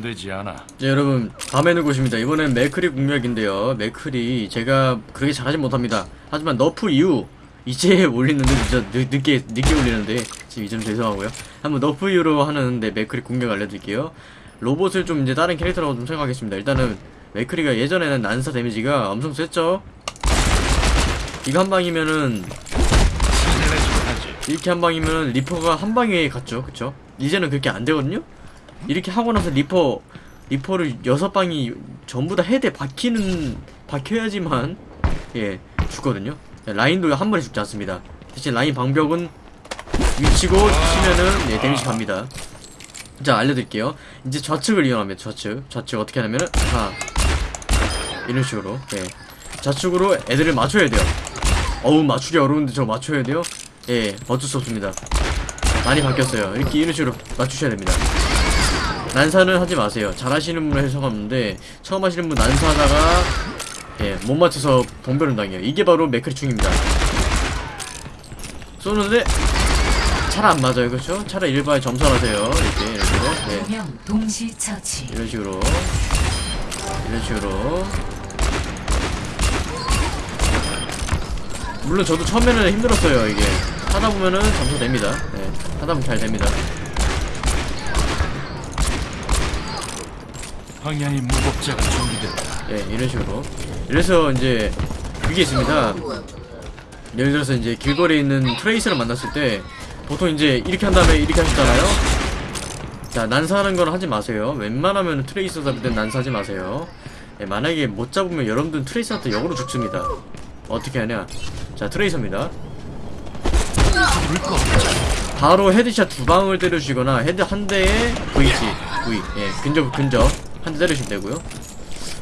되지 않아. 네, 여러분 밤에는 곳입니다. 이번엔 맥크리 공략인데요. 맥크리 제가 그렇게 잘하진 못합니다. 하지만 nerf 이후 이제 올리는데 진짜 늦, 늦게 늦게 올리는데 지금 이점 죄송하고요. 한번 nerf 이후로 하는데 맥크리 공략 알려드릴게요. 로봇을 좀 이제 다른 캐릭터라고 좀 생각하겠습니다. 일단은 맥크리가 예전에는 난사 damage가 엄청 셌죠. 이거 한 방이면은. 이렇게 한 방이면 리퍼가 한 방에 갔죠, 그쵸? 이제는 그렇게 안 되거든요? 이렇게 하고 나서 리퍼, 리퍼를 여섯 방이 전부 다 헤드에 박히는, 박혀야지만, 예, 죽거든요? 라인도 한 번에 죽지 않습니다. 대신 라인 방벽은 위치고 치면은, 예, damage 갑니다. 자, 알려드릴게요. 이제 좌측을 이용합니다, 좌측. 좌측 어떻게 하냐면은, 하나, 이런 식으로, 예. 좌측으로 애들을 맞춰야 돼요. 어우, 맞추기 어려운데 저 맞춰야 돼요? 예, 어쩔 수 없습니다. 많이 바뀌었어요. 이렇게 이런 식으로 맞추셔야 됩니다. 난사는 하지 마세요. 잘하시는 분은 해석하는데 처음 하시는 분 난사하다가 예, 못 맞춰서 봉변을 당해요. 이게 바로 맥크리충입니다. 쏘는데 잘 안 맞아요, 그렇죠? 차라리 일반에 점선하세요. 이렇게 이런 식으로, 네, 동시 처치. 이런 식으로, 이런 식으로. 물론 저도 처음에는 힘들었어요, 이게. 하다 보면은 점수 됩니다. 네, 하다 보면 잘 됩니다. 황야의 무법자가 준비됐다. 예, 이런 식으로. 이래서 이제 그게 있습니다. 예를 들어서 이제 길거리에 있는 트레이서를 만났을 때 보통 이제 이렇게 한 다음에 이렇게 하셨잖아요. 자, 난사하는 건 하지 마세요. 웬만하면 트레이서 잡을 땐 난사하지 마세요. 예, 만약에 못 잡으면 여러분들은 트레이서한테 역으로 죽습니다. 어떻게 하냐? 자, 트레이서입니다. 바로 headshot 두 방을 때려주시거나 헤드 한 대에 V지, V, 예, 근접, 근접 한 대 때리시면 되고요.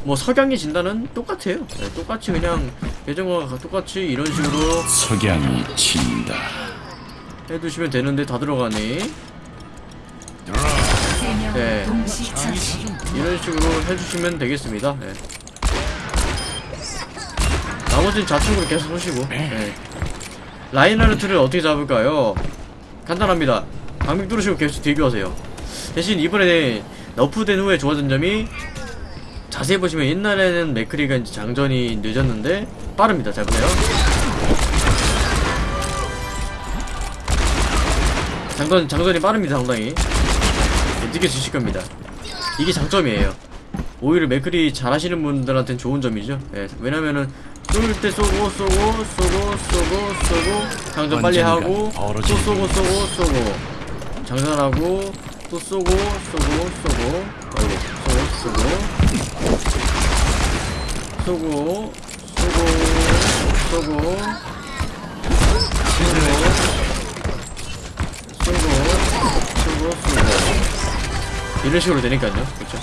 뭐 석양이 진다는 똑같아요. 예, 똑같이 그냥 예전과 똑같이 이런 식으로 석양이 진다. 해두시면 되는데 다 들어가네. 네. 이런 식으로 해주시면 되겠습니다. 예. 나머지는 좌측으로 계속 보시고. 예. 라인하르트를 어떻게 잡을까요? 간단합니다. 방벽 뚫으시고 계속 대교하세요. 대신 이번에 너프된 후에 좋아진 점이 자세히 보시면 옛날에는 맥크리가 이제 장전이 늦었는데 빠릅니다. 잘 보세요. 장전, 장전이 빠릅니다. 상당히. 네, 느껴지실 겁니다. 이게 장점이에요. 오히려 맥크리 잘하시는 분들한테는 좋은 점이죠. 예, 왜냐면은 쏠 때 쏘고 쏘고 쏘고 쏘고 쏘고 장전 빨리 하고 또 쏘고 쏘고 쏘고 장전하고 또 쏘고 쏘고 쏘고. 아이고 쏘고 쏘고. 쏘고 쏘고. 쏘고 쏘고. 쏘고 쏘고 이런 식으로 되니까요. 그쵸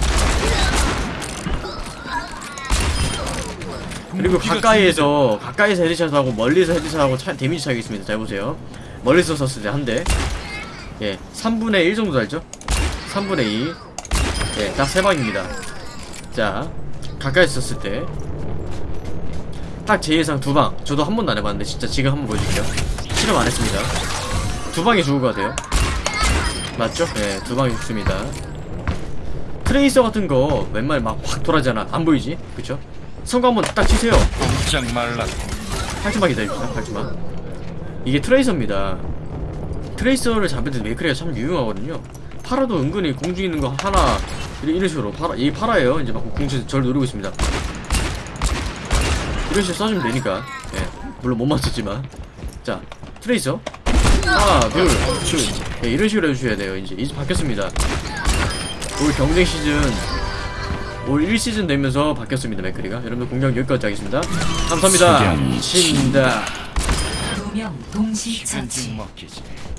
그리고 가까이에서 가까이서 headshot 하고 멀리서 headshot 하고 차, 데미지 차이가 있습니다. 잘 보세요. 멀리서 썼을 때 한대. 예 3분의 1 정도 달죠 3분의 2 예, 딱 세 방입니다. 자 가까이 썼을 때. 딱 제 예상 두 방. 저도 한 번도 안 해봤는데 진짜 지금 한번 보여줄게요. 실험 안 했습니다. 두 방에 죽을 것 같아요. 맞죠? 예, 두 방에 죽습니다. 트레이서 같은 거 웬만히 막확 돌아잖아. 안 보이지? 그쵸? 성공 한번 딱 치세요. 꼼짝. 8초만 기다립시다 8초만. 이게 트레이서입니다. 트레이서를 잡을 때 메이크리가 참 유용하거든요 파라도 은근히 공중에 있는 거 하나 이런, 식으로 파라 이 파라예요. 이제 막 공중에서 저를 노리고 있습니다. 이런 식으로 쏴주면 되니까. 예 물론 못 맞췄지만. 자 트레이서. 하나 둘셋. 예, 이런 식으로 해주셔야 돼요. 이제 이제 바뀌었습니다. 올 경쟁 시즌 올 1시즌 되면서 바뀌었습니다 맥크리가. 여러분들 공략 여기까지 하겠습니다. 감사합니다. 친다